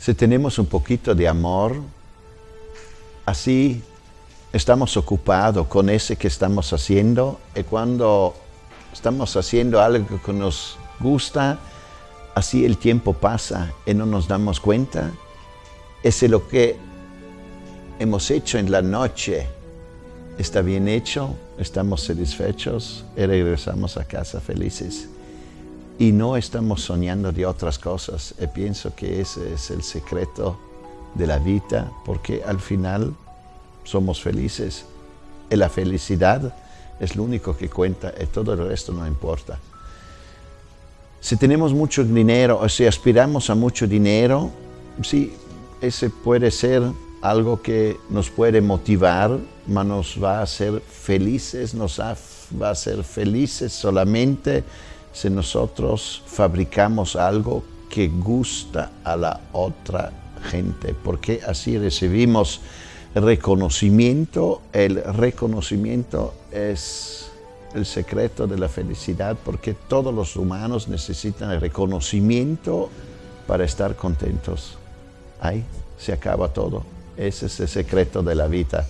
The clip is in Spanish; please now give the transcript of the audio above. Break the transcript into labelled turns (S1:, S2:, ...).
S1: Si tenemos un poquito de amor, así estamos ocupados con ese que estamos haciendo y cuando estamos haciendo algo que nos gusta, así el tiempo pasa y no nos damos cuenta. Es lo que hemos hecho en la noche. Está bien hecho, estamos satisfechos y regresamos a casa felices. Y no estamos soñando de otras cosas. Y pienso que ese es el secreto de la vida, porque al final somos felices. Y la felicidad es lo único que cuenta y todo el resto no importa. Si tenemos mucho dinero o si aspiramos a mucho dinero, sí, ese puede ser algo que nos puede motivar, mas nos va a hacer felices, nos va a hacer felices solamente si nosotros fabricamos algo que gusta a la otra gente, porque así recibimos reconocimiento. El reconocimiento es el secreto de la felicidad, porque todos los humanos necesitan el reconocimiento para estar contentos. Ahí se acaba todo. Ese es el secreto de la vida.